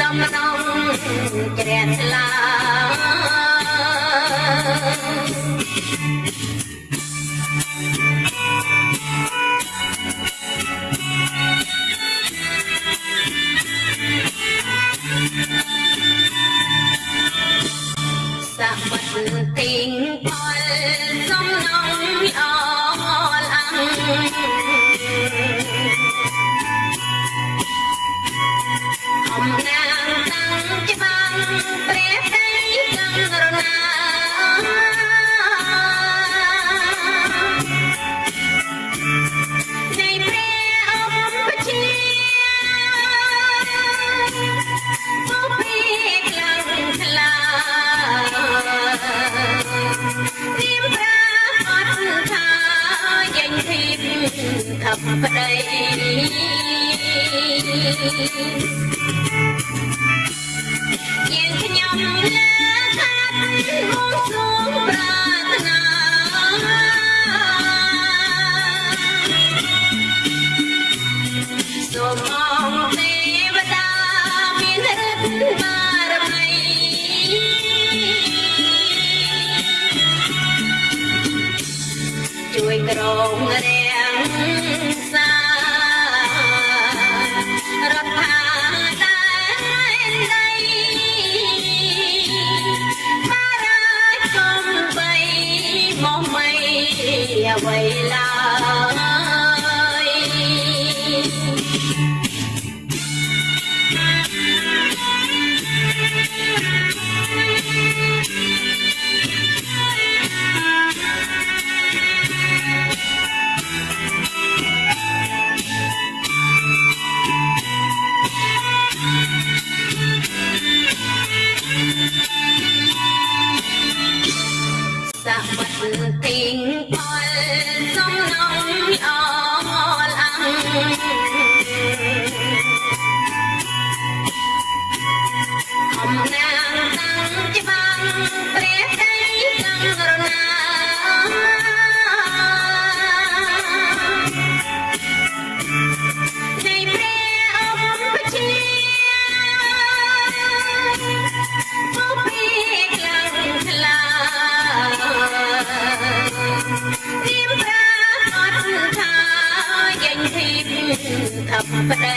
អំណាងតាំងច្បាំងព្រះតីកំរ ណានៃព្រះអង្គបជាពុពេលខ្លាំងខ្លារៀបប្រាអត់ថាយ៉ាញ់ធីបខັບប្តី រងរាំងសារដ្ឋាដែនដីបារាជកំបីមកមិនអ្វីឡើយ ស ធីបខັບប្តី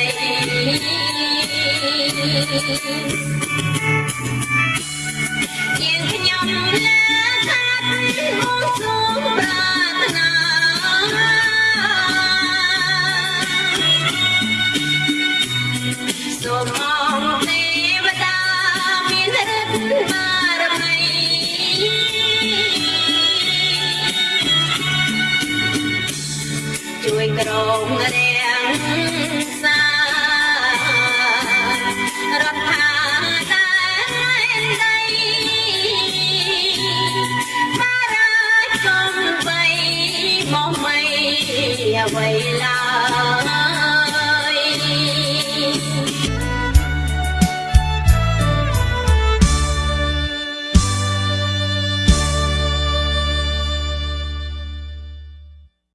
យើងខ្ញុំលើខាត់ហូរសួងប្រាថ្នាសូមអង្គទេវតាមានឫទ្ធិបារមីជួយក្រងរាំ ជកំ